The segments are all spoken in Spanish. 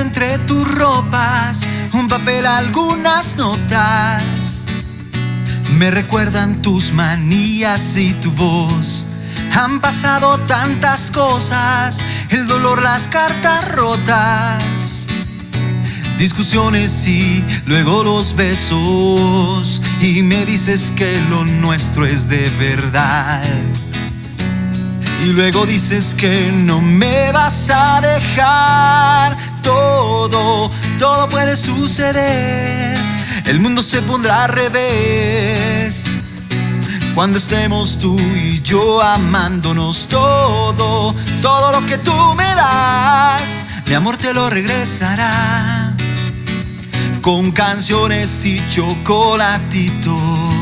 entre tus ropas, un papel, algunas notas. Me recuerdan tus manías y tu voz. Han pasado tantas cosas, el dolor, las cartas rotas. Discusiones y luego los besos. Y me dices que lo nuestro es de verdad. Y luego dices que no me vas a dejar. Puede suceder. El mundo se pondrá al revés. Cuando estemos tú y yo amándonos todo, todo lo que tú me das, mi amor te lo regresará. Con canciones y chocolatitos.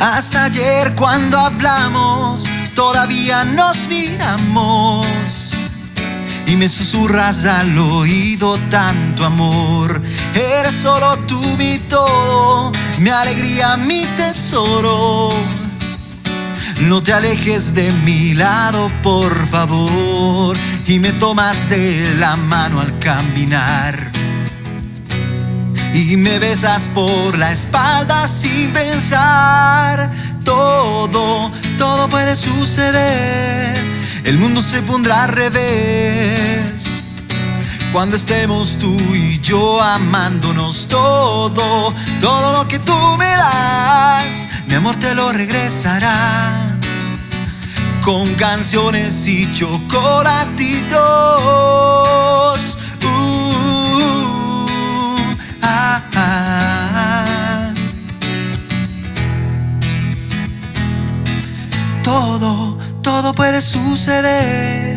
Hasta ayer cuando hablamos, todavía nos miramos. Y me susurras al oído tanto amor. Eres solo tú mi todo, mi alegría, mi tesoro. No te alejes de mi lado, por favor. Y me tomas de la mano al caminar y me besas por la espalda sin pensar. Todo, todo puede suceder. El mundo se pondrá al revés. Cuando estemos tú y yo amándonos todo, todo lo que tú me das, mi amor te lo regresará. Con canciones y chocolatitos Todo, todo puede suceder.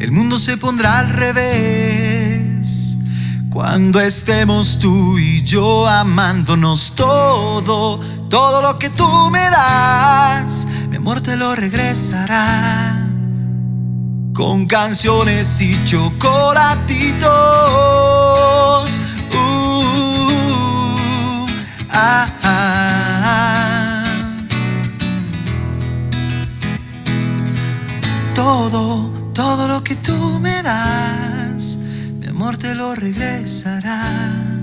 El mundo se pondrá al revés. Cuando estemos tú y yo amándonos todo, todo lo que tú me das, mi amor te lo regresará. Con canciones y chocolatitos. Todo, todo lo que tú me das, mi amor te lo regresará.